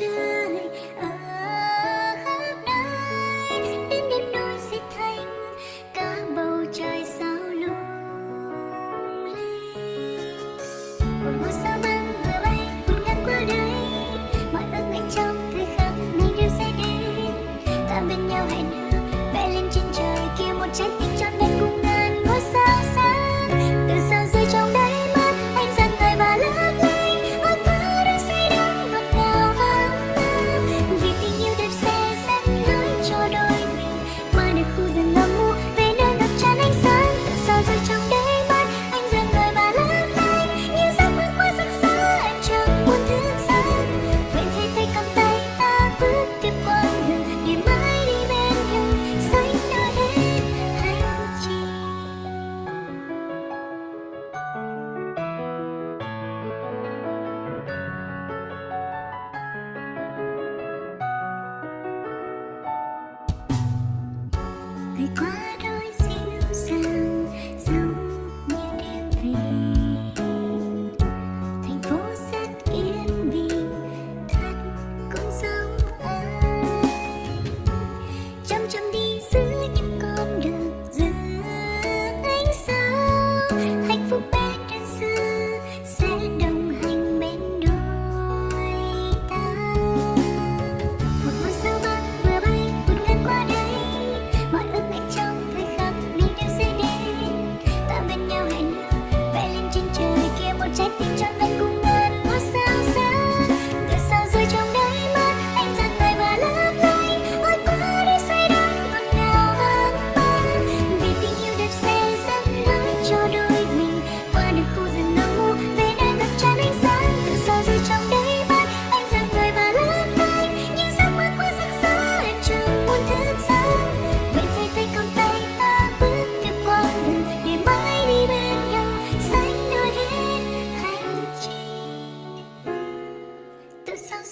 trai khắp nơi, đến đêm đôi sẽ thành cả bầu trời sao lung linh. Một ngôi sao băng vừa bay cũng ngang qua đời. 没关系。せて